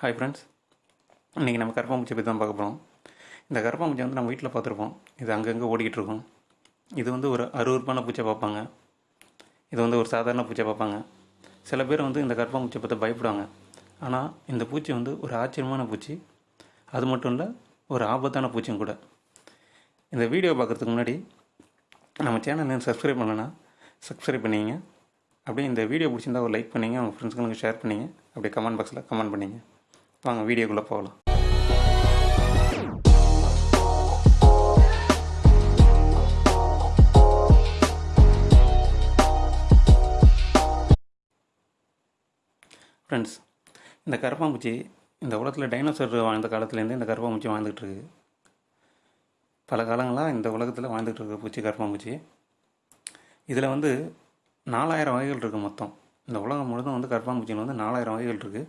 Hi friends இன்றைக்கி நம்ம கருப்பாம்பூச்சி பற்றி தான் பார்க்க போகிறோம் இந்த கருப்பாம்பூச்சி வந்து நம்ம வீட்டில் பார்த்துருப்போம். இது அங்கங்கே ஓடிக்கிட்டு இருக்கும். இது வந்து ஒரு அருவருப்பான பூச்சை பார்ப்பாங்க. இது வந்து ஒரு சாதாரண பூச்சை பார்ப்பாங்க. சில பேர் வந்து இந்த கருப்பாம்பூச்சியை பார்த்து பயப்படுவாங்க. ஆனால் இந்த பூச்சி வந்து ஒரு ஆச்சரியமான பூச்சி. அது மட்டும் இல்லை ஒரு ஆபத்தான பூச்சியும் கூட. இந்த வீடியோ பார்க்குறதுக்கு முன்னாடி நம்ம சேனல் சப்ஸ்கிரைப் பண்ணலைன்னா சப்ஸ்கிரைப் பண்ணிங்க அப்படியே இந்த வீடியோ பிடிச்சிருந்தா ஒரு லைக் பண்ணிங்க உங்கள் ஃப்ரெண்ட்ஸுங்களுக்கு ஷேர் பண்ணிங்க அப்படியே கமெண்ட் பாக்ஸில் கமெண்ட் பண்ணிங்க வாங்க வீடியோக்குள்ளே போகலாம். ஃப்ரெண்ட்ஸ் இந்த கரப்பாம்பூச்சி இந்த உலகத்தில் டைனோசர் வாழ்ந்த காலத்துலேருந்து இந்த கரப்பாம்பூச்சி வாழ்ந்துகிட்டு இருக்குது பல காலங்களாக இந்த உலகத்தில் வாழ்ந்துகிட்டு இருக்க பூச்சி கரப்பாம்பூச்சி. இதில் வந்து நாலாயிரம் வகைகள் இருக்குது மொத்தம். இந்த உலகம் முழுதும் வந்து கரப்பாம்பூச்சியில் வந்து நாலாயிரம் வகைகள் இருக்குது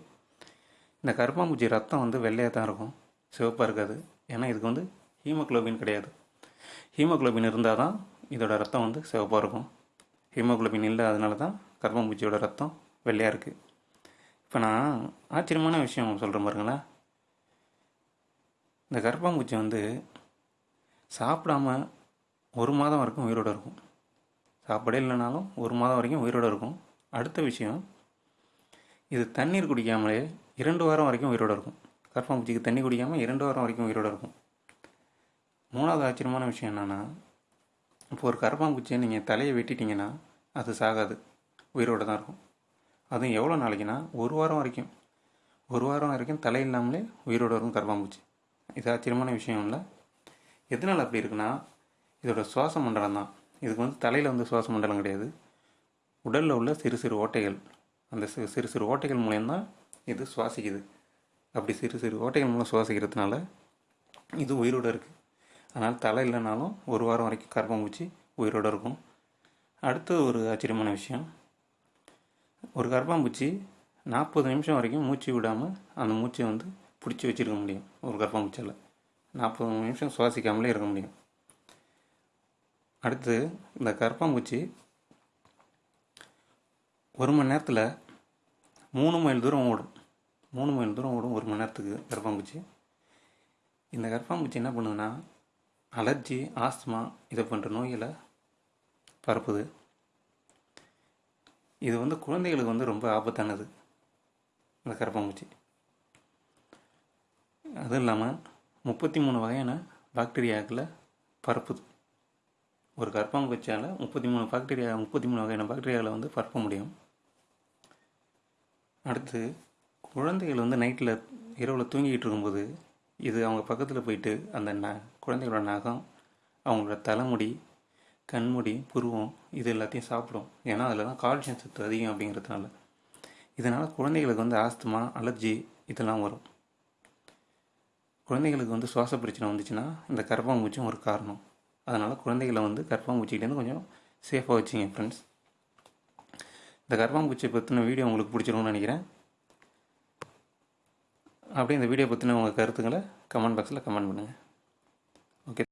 இந்த கருப்பாம்பூச்சி ரத்தம் வந்து வெள்ளையாக தான் இருக்கும். சிவப்பாக இருக்காது. ஏன்னா இதுக்கு வந்து ஹீமோக்ளோபின் கிடையாது. ஹீமோக்ளோபின் இருந்தால் தான் இதோட ரத்தம் வந்து சிவப்பாக இருக்கும். ஹீமோக்ளோபின் இல்லை அதனால தான் கருப்பாம்பூச்சியோட ரத்தம் வெள்ளையாக இருக்குது இப்போ நான் ஆச்சரியமான விஷயம் சொல்கிறேன் பாருங்களேன் இந்த கருப்பாம்பூச்சி வந்து சாப்பிடாம ஒரு மாதம் வரைக்கும் உயிரோடு இருக்கும். சாப்பாடே இல்லைனாலும் ஒரு மாதம் வரைக்கும் உயிரோடு இருக்கும். அடுத்த விஷயம் இது தண்ணீர் குடிக்காமலே இரண்டு வாரம் வரைக்கும் உயிரோடு இருக்கும். கரப்பாம்பூச்சிக்கு தண்ணி குடிக்காமல் இரண்டு வாரம் வரைக்கும் உயிரோடு இருக்கும். மூணாவது ஆச்சரியமான விஷயம் என்னென்னா இப்போ ஒரு கரப்பாம்பூச்சியை நீங்கள் தலையை வெட்டிட்டீங்கன்னா அது சாகாது. உயிரோடு தான் இருக்கும். அதுவும் எவ்வளோ நாளைக்குன்னா ஒரு வாரம் வரைக்கும். ஒரு வாரம் வரைக்கும் தலை இல்லாமலே உயிரோடு இருக்கும் கரப்பாம்பூச்சி இது ஆச்சரியமான விஷயம் இல்லை. எதனால் அப்படி இருக்குன்னா இதோட சுவாச மண்டலம் தான். இதுக்கு வந்து தலையில் வந்து சுவாச மண்டலம் கிடையாது. உடலில் உள்ள சிறு சிறு ஓட்டைகள். அந்த சிறு சிறு சிறு ஓட்டைகள் மூலயம்தான் இது சுவாசிக்குது. அப்படி சிறு சிறு ஓட்டைகள் மூலம் சுவாசிக்கிறதுனால இது உயிரோடு இருக்குது அதனால் தலை இல்லைனாலும் ஒரு வாரம் வரைக்கும் கரப்பாம்பூச்சி உயிரோடு இருக்கும். அடுத்து ஒரு ஆச்சரியமான விஷயம். ஒரு கரப்பாம்பூச்சி நாற்பது நிமிஷம் வரைக்கும் மூச்சு விடாமல் அந்த மூச்சை வந்து பிடிச்சி வச்சுருக்க முடியும். ஒரு கரப்பாம்பூச்சியில் நாற்பது நிமிஷம் சுவாசிக்காமலே இருக்க முடியும். அடுத்து இந்த கரப்பாம்பூச்சி ஒரு மணி நேரத்தில் மூணு மைல் தூரம் ஓடும். மூணு மைல் தூரம் ஓடும் ஒரு மணி நேரத்துக்கு கரப்பாம்பூச்சி. இந்த கரப்பாம்பூச்சி என்ன பண்ணுதுன்னா அலர்ஜி ஆஸ்துமா இதை போன்ற நோய்களை பரப்புது. இது வந்து குழந்தைகளுக்கு வந்து ரொம்ப ஆபத்தானது இந்த கரப்பாம்பூச்சி. அதுவும் இல்லாமல் முப்பத்தி மூணு வகையான பாக்டீரியாக்களை பரப்புது. ஒரு கரப்பாம்பூச்சியால் முப்பத்தி மூணு பாக்டீரியா முப்பத்தி மூணு வகையான பாக்டீரியாவில் வந்து பரப்ப முடியும். அடுத்து குழந்தைகள் வந்து நைட்டில் இரவில் தூங்கிக்கிட்டு இருக்கும்போது இது அவங்க பக்கத்தில் போயிட்டு அந்த ந குழந்தைகளோட நகம் அவங்களோட தலைமுடி கண்முடி புருவம் இது எல்லாத்தையும் சாப்பிடும். ஏன்னா அதில் தான் கால்சியம் சத்து அதிகம் அப்படிங்கிறதுனால. இதனால் குழந்தைகளுக்கு வந்து ஆஸ்துமா அலர்ஜி இதெல்லாம் வரும். குழந்தைகளுக்கு வந்து சுவாச பிரச்சனை வந்துச்சுன்னா இந்த கரப்பாம்பூச்சியும் ஒரு காரணம். அதனால் குழந்தைகளை வந்து கரப்பாம்பூச்சிக்கிட்டேருந்து கொஞ்சம் சேஃபாக வச்சுங்க ஃப்ரெண்ட்ஸ் இந்த கரப்பாம்பூச்சியை பற்றின வீடியோ உங்களுக்கு பிடிச்சிருக்கும்னு நினைக்கிறேன். அப்படியே இந்த வீடியோ பற்றின உங்கள் கருத்துக்களை கமெண்ட் பாக்ஸில் கமெண்ட் பண்ணுங்கள்